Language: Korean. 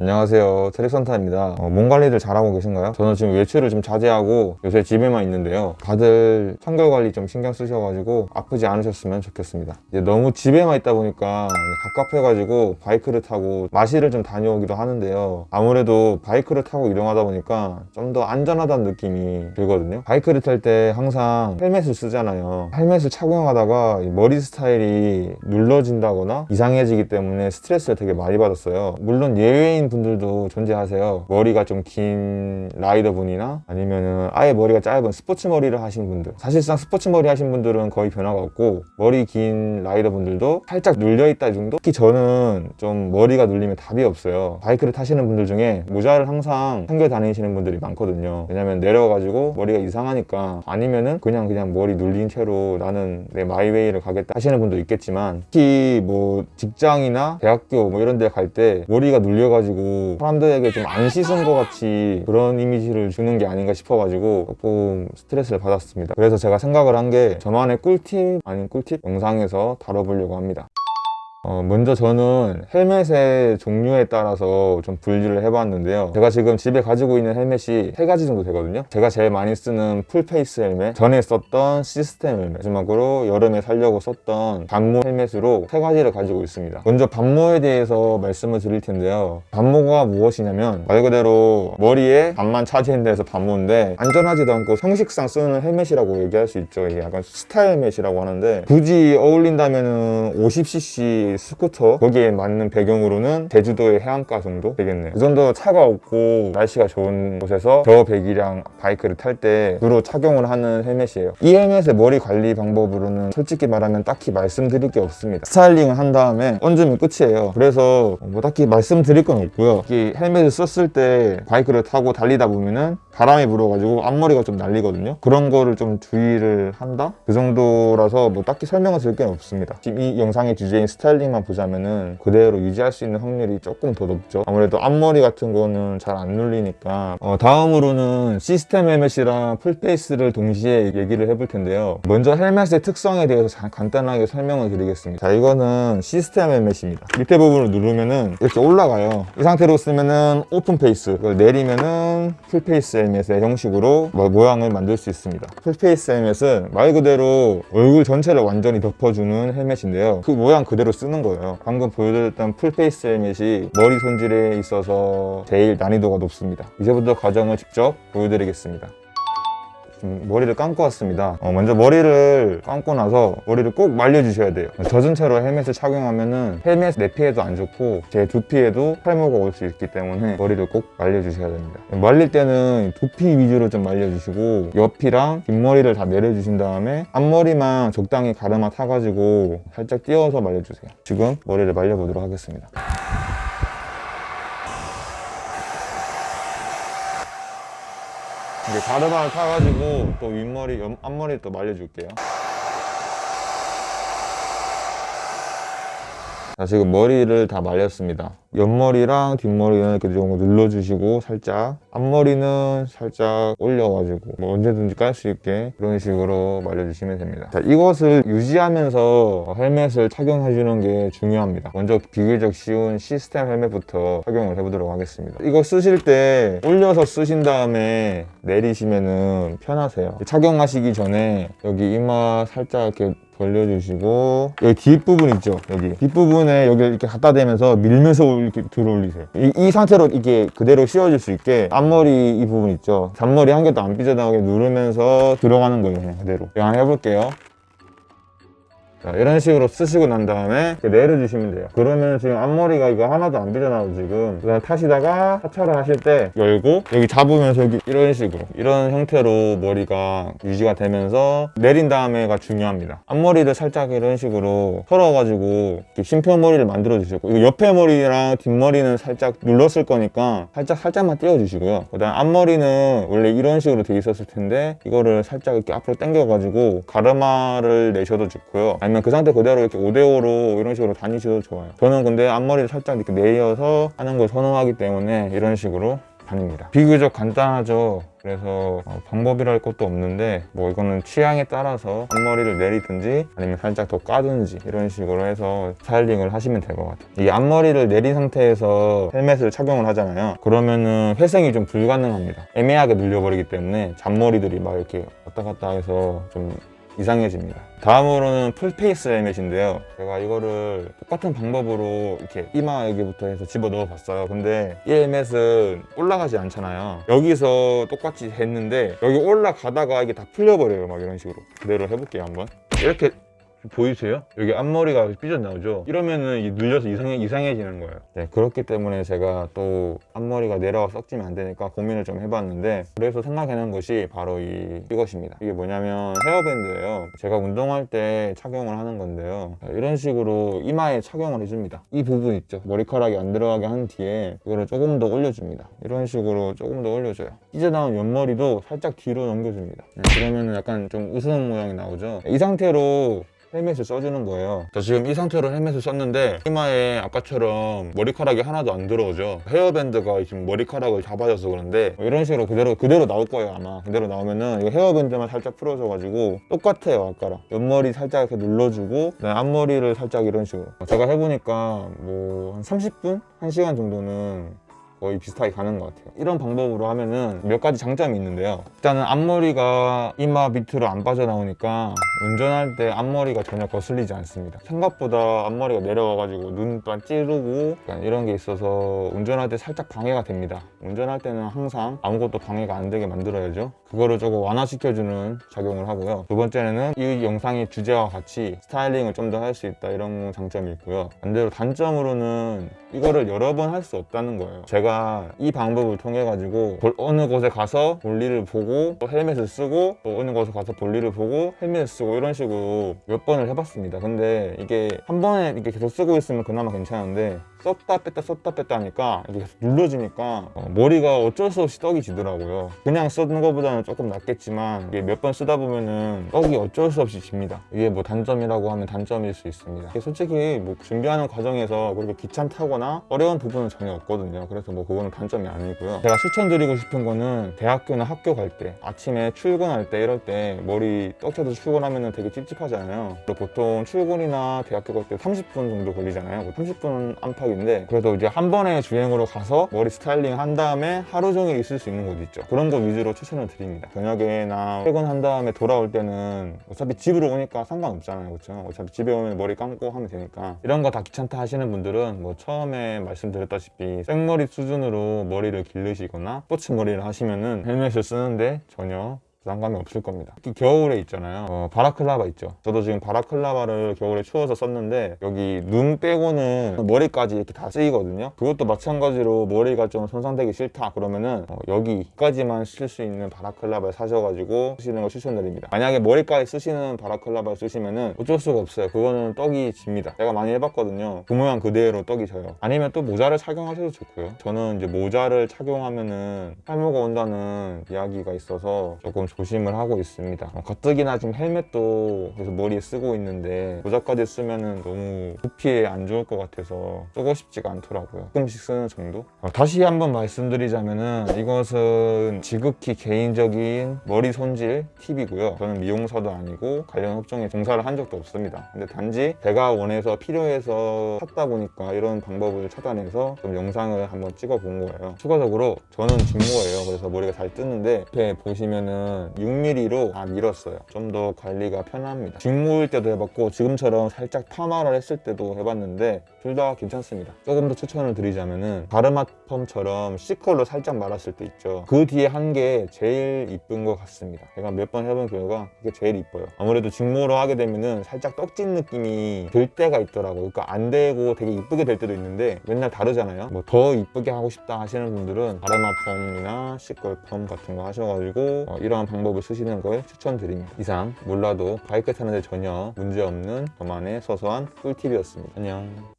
안녕하세요. 트랙선타입니다. 어, 몸 관리들 잘하고 계신가요? 저는 지금 외출을 좀 자제하고 요새 집에만 있는데요. 다들 청결 관리 좀 신경 쓰셔가지고 아프지 않으셨으면 좋겠습니다. 이제 너무 집에만 있다 보니까 갑갑해가지고 바이크를 타고 마실을 좀 다녀오기도 하는데요. 아무래도 바이크를 타고 이동하다 보니까 좀 더 안전하다는 느낌이 들거든요. 바이크를 탈 때 항상 헬멧을 쓰잖아요. 헬멧을 착용하다가 이 머리 스타일이 눌러진다거나 이상해지기 때문에 스트레스를 되게 많이 받았어요. 물론 예외인 분들도 존재하세요. 머리가 좀 긴 라이더 분이나 아니면은 아예 머리가 짧은 스포츠 머리를 하신 분들. 사실상 스포츠 머리 하신 분들은 거의 변화가 없고 머리 긴 라이더 분들도 살짝 눌려있다 정도? 특히 저는 좀 머리가 눌리면 답이 없어요. 바이크를 타시는 분들 중에 모자를 항상 챙겨 다니시는 분들이 많거든요. 왜냐면 내려가지고 머리가 이상하니까 아니면은 그냥 그냥 머리 눌린 채로 나는 내 마이웨이를 가겠다 하시는 분도 있겠지만 특히 뭐 직장이나 대학교 뭐 이런 데 갈 때 머리가 눌려가지고 사람들에게 좀 안 씻은 것 같이 그런 이미지를 주는 게 아닌가 싶어가지고 조금 스트레스를 받았습니다. 그래서 제가 생각을 한 게 저만의 꿀팁 아닌 꿀팁 영상에서 다뤄보려고 합니다 어, 먼저 저는 헬멧의 종류에 따라서 좀 분류를 해봤는데요. 제가 지금 집에 가지고 있는 헬멧이 세 가지 정도 되거든요. 제가 제일 많이 쓰는 full face 헬멧 전에 썼던 시스템 헬멧 마지막으로 여름에 쓰려고 썼던 반모 헬멧으로 세 가지를 가지고 있습니다. 먼저 반모에 대해서 말씀을 드릴 텐데요. 반모가 무엇이냐면 말 그대로 머리에 반만 차지한 데서 반모인데 안전하지도 않고 형식상 쓰는 헬멧이라고 얘기할 수 있죠. 이게 약간 스타일 헬멧이라고 하는데 굳이 어울린다면 50cc 스쿠터 거기에 맞는 배경으로는 제주도의 해안가 정도 되겠네요. 그 정도 차가 없고 날씨가 좋은 곳에서 저배기량 바이크를 탈 때 주로 착용을 하는 헬멧이에요. 이 헬멧의 머리 관리 방법으로는 솔직히 말하면 딱히 말씀드릴 게 없습니다. 스타일링을 한 다음에 얹으면 끝이에요. 그래서 뭐 딱히 말씀드릴 건 없고요. 이 헬멧을 썼을 때 바이크를 타고 달리다 보면은 바람이 불어가지고 앞머리가 좀 날리거든요. 그런 거를 좀 주의를 한다? 그 정도라서 뭐 딱히 설명을 드릴 게 없습니다. 지금 이 영상의 주제인 스타일링만 보자면은 그대로 유지할 수 있는 확률이 조금 더 높죠. 아무래도 앞머리 같은 거는 잘 안 눌리니까. 어, 다음으로는 시스템 헬멧이랑 full face를 동시에 얘기를 해볼 텐데요. 먼저 헬멧의 특성에 대해서 자- 간단하게 설명을 드리겠습니다. 자 이거는 시스템 헬멧입니다. 밑에 부분을 누르면은 이렇게 올라가요. 이 상태로 쓰면은 open face 이걸 내리면은 full face 헬멧의 형식으로 뭐 모양을 만들 수 있습니다. full face 헬멧은 말 그대로 얼굴 전체를 완전히 덮어주는 헬멧인데요. 그 모양 그대로 쓰는 거예요. 방금 보여드렸던 full face 헬멧이 머리 손질에 있어서 제일 난이도가 높습니다. 이제부터 과정을 직접 보여드리겠습니다. 좀 머리를 감고 왔습니다. 어, 먼저 머리를 감고 나서 머리를 꼭 말려주셔야 돼요. 젖은 채로 헬멧을 착용하면은 헬멧 내피에도 안 좋고 제 두피에도 탈모가 올 수 있기 때문에 머리를 꼭 말려주셔야 됩니다. 말릴 때는 두피 위주로 좀 말려주시고 옆이랑 뒷머리를 다 내려주신 다음에 앞머리만 적당히 가르마 타가지고 살짝 띄워서 말려주세요. 지금 머리를 말려보도록 하겠습니다 이제 가르마를 타가지고 또 윗머리, 옆- 앞머리 또 말려줄게요. 자, 지금 머리를 다 말렸습니다. 옆머리랑 뒷머리는 이렇게 좀 눌러주시고 살짝 앞머리는 살짝 올려가지고 뭐 언제든지 깔 수 있게 그런 식으로 말려주시면 됩니다. 자, 이것을 유지하면서 헬멧을 착용해주는 게 중요합니다. 먼저 비교적 쉬운 시스템 헬멧부터 착용을 해보도록 하겠습니다. 이거 쓰실 때 올려서 쓰신 다음에 내리시면은 편하세요. 착용하시기 전에 여기 이마 살짝 이렇게 벌려주시고 여기 뒷부분 있죠 여기 뒷부분에 여기 이렇게 갖다 대면서 밀면서 이렇게 들어 올리세요. 이, 이 상태로 이게 그대로 씌워질 수 있게 앞머리 이 부분 있죠? 잔머리 한 개도 안 삐져나오게 누르면서 들어가는 거예요 그냥 그대로. 제가 해볼게요 자, 이런 식으로 쓰시고 난 다음에 내려주시면 돼요. 그러면 지금 앞머리가 이거 하나도 안 삐져나오고 지금 그다음 타시다가 하차를 하실 때 열고 여기 잡으면서 여기 이런 식으로 이런 형태로 머리가 유지가 되면서 내린 다음에가 중요합니다. 앞머리를 살짝 이런 식으로 털어가지고 심표머리를 만들어 주시고 옆에 머리랑 뒷머리는 살짝 눌렀을 거니까 살짝 살짝만 띄워주시고요. 그다음 앞머리는 원래 이런 식으로 돼 있었을 텐데 이거를 살짝 이렇게 앞으로 당겨가지고 가르마를 내셔도 좋고요 아니면 그 상태 그대로 이렇게 5대5로 이런 식으로 다니셔도 좋아요. 저는 근데 앞머리를 살짝 이렇게 내려서 하는 걸 선호하기 때문에 이런 식으로 다닙니다. 비교적 간단하죠. 그래서 어, 방법이랄 것도 없는데 뭐 이거는 취향에 따라서 앞머리를 내리든지 아니면 살짝 더 까든지 이런 식으로 해서 스타일링을 하시면 될 것 같아요. 이 앞머리를 내린 상태에서 헬멧을 착용을 하잖아요. 그러면은 회생이 좀 불가능합니다. 애매하게 눌려버리기 때문에 잔머리들이 막 이렇게 왔다 갔다 해서 좀 이상해집니다. 다음으로는 full face 헬멧인데요. 제가 이거를 똑같은 방법으로 이렇게 이마 여기부터 해서 집어 넣어 봤어요. 근데 이 헬멧은 올라가지 않잖아요. 여기서 똑같이 했는데 여기 올라가다가 이게 다 풀려버려요. 막 이런 식으로. 그대로 해볼게요, 한번. 이렇게 보이세요? 여기 앞머리가 삐져 나오죠? 이러면은 이게 눌려서 이상해, 이상해지는 거예요. 네, 그렇기 때문에 제가 또 앞머리가 내려와 떡지면 안 되니까 고민을 좀 해봤는데 그래서 생각해낸 것이 바로 이, 이것입니다. 이게 뭐냐면 헤어밴드예요. 제가 운동할 때 착용을 하는 건데요. 네, 이런 식으로 이마에 착용을 해줍니다. 이 부분 있죠? 머리카락이 안 들어가게 한 뒤에 이거를 조금 더 올려줍니다. 이런 식으로 조금 더 올려줘요. 삐져나온 옆머리도 살짝 뒤로 넘겨줍니다. 네, 그러면 약간 좀 우스운 모양이 나오죠? 이 상태로 헬멧을 써주는 거예요. 저 지금 이 상태로 헬멧을 썼는데 이마에 아까처럼 머리카락이 하나도 안 들어오죠. 헤어밴드가 지금 머리카락을 잡아줘서 그런데 뭐 이런 식으로 그대로 그대로 나올 거예요 아마. 그대로 나오면은 이 헤어밴드만 살짝 풀어줘가지고 똑같아요 아까랑. 옆머리 살짝 이렇게 눌러주고 앞머리를 살짝 이런 식으로. 제가 해보니까 뭐 한 30분? 1시간 정도는 거의 비슷하게 가는 것 같아요. 이런 방법으로 하면은 몇 가지 장점이 있는데요. 일단은 앞머리가 이마 밑으로 안 빠져나오니까 운전할 때 앞머리가 전혀 거슬리지 않습니다. 생각보다 앞머리가 내려와가지고 눈반 찌르고 이런 게 있어서 운전할 때 살짝 방해가 됩니다. 운전할 때는 항상 아무것도 방해가 안 되게 만들어야죠. 그거를 조금 완화시켜주는 작용을 하고요. 두 번째는 이 영상의 주제와 같이 스타일링을 좀 더 할 수 있다 이런 장점이 있고요. 반대로 단점으로는 이거를 여러 번 할 수 없다는 거예요. 제가 이 방법을 통해 가지고 어느 곳에 가서 볼일을 보고 또 헬멧을 쓰고 또 어느 곳에 가서 볼일을 보고 헬멧을 쓰고 이런 식으로 몇 번을 해봤습니다. 근데 이게 한 번에 이렇게 계속 쓰고 있으면 그나마 괜찮은데 썼다 뺐다 썼다 뺐다 하니까 이게 계속 눌러지니까 어, 머리가 어쩔 수 없이 떡이 지더라고요. 그냥 쓰는 것보다는 조금 낫겠지만 이게 몇 번 쓰다 보면은 떡이 어쩔 수 없이 집니다. 이게 뭐 단점이라고 하면 단점일 수 있습니다. 솔직히 뭐 준비하는 과정에서 그렇게 귀찮다거나 어려운 부분은 전혀 없거든요. 그래서 뭐 그거는 단점이 아니고요. 제가 추천드리고 싶은 거는 대학교나 학교 갈 때 아침에 출근할 때 이럴 때 머리 떡 쳐서 출근하면은 되게 찝찝하잖아요. 보통 출근이나 대학교 갈 때 30분 정도 걸리잖아요. 뭐 30분 안팎 인데 그래도 이제 한 번에 주행으로 가서 머리 스타일링 한 다음에 하루 종일 있을 수 있는 곳 있죠. 그런 거 위주로 추천을 드립니다. 저녁에나 퇴근한 다음에 돌아올 때는 어차피 집으로 오니까 상관없잖아요. 그렇죠 어차피 집에 오면 머리 감고 하면 되니까. 이런 거 다 귀찮다 하시는 분들은 뭐 처음에 말씀드렸다시피 생머리 수준으로 머리를 기르시거나 스포츠 머리를 하시면은 헬멧을 쓰는데 전혀 부담감이 없을 겁니다. 특히 겨울에 있잖아요. 어, 바라클라바 있죠. 저도 지금 바라클라바를 겨울에 추워서 썼는데 여기 눈 빼고는 머리까지 이렇게 다 쓰이거든요. 그것도 마찬가지로 머리가 좀 손상되기 싫다 그러면은 어, 여기까지만 쓸 수 있는 바라클라바를 사셔가지고 쓰시는 걸 추천드립니다. 만약에 머리까지 쓰시는 바라클라바를 쓰시면은 어쩔 수가 없어요. 그거는 떡이 집니다. 제가 많이 해봤거든요. 그 모양 그대로 떡이 져요. 아니면 또 모자를 착용하셔도 좋고요. 저는 이제 모자를 착용하면은 탈모가 온다는 이야기가 있어서 조금 조심을 하고 있습니다. 어, 가뜩이나 지금 헬멧도 그래서 머리에 쓰고 있는데 모자까지 쓰면은 너무 두피에 안 좋을 것 같아서 쓰고 싶지가 않더라고요. 조금씩 쓰는 정도? 어, 다시 한번 말씀드리자면 은 이것은 지극히 개인적인 머리 손질 팁이고요. 저는 미용사도 아니고 관련 업종에 종사를 한 적도 없습니다. 근데 단지 제가 원해서 필요해서 샀다 보니까 이런 방법을 찾아내서 좀 영상을 한번 찍어 본 거예요. 추가적으로 저는 직모예요. 그래서 머리가 잘 뜨는데 옆에 보시면은 6mm로 다 밀었어요. 좀 더 관리가 편합니다. 직모일 때도 해봤고 지금처럼 살짝 파마를 했을 때도 해봤는데 둘 다 괜찮습니다. 조금 더 추천을 드리자면 은 가르마 펌처럼 C컬로 살짝 말았을 때 있죠. 그 뒤에 한 게 제일 이쁜 것 같습니다. 제가 몇 번 해본 결과 그게 제일 이뻐요. 아무래도 직모로 하게 되면 은 살짝 떡진 느낌이 들 때가 있더라고요. 그러니까 안 되고 되게 이쁘게 될 때도 있는데 맨날 다르잖아요. 뭐 더 이쁘게 하고 싶다 하시는 분들은 가르마 펌이나 C curl 펌 같은 거 하셔가지고 어, 이러한 방법을 쓰시는 걸 추천드립니다. 이상 몰라도 바이크 타는데 전혀 문제없는 저만의 소소한 꿀팁이었습니다. 안녕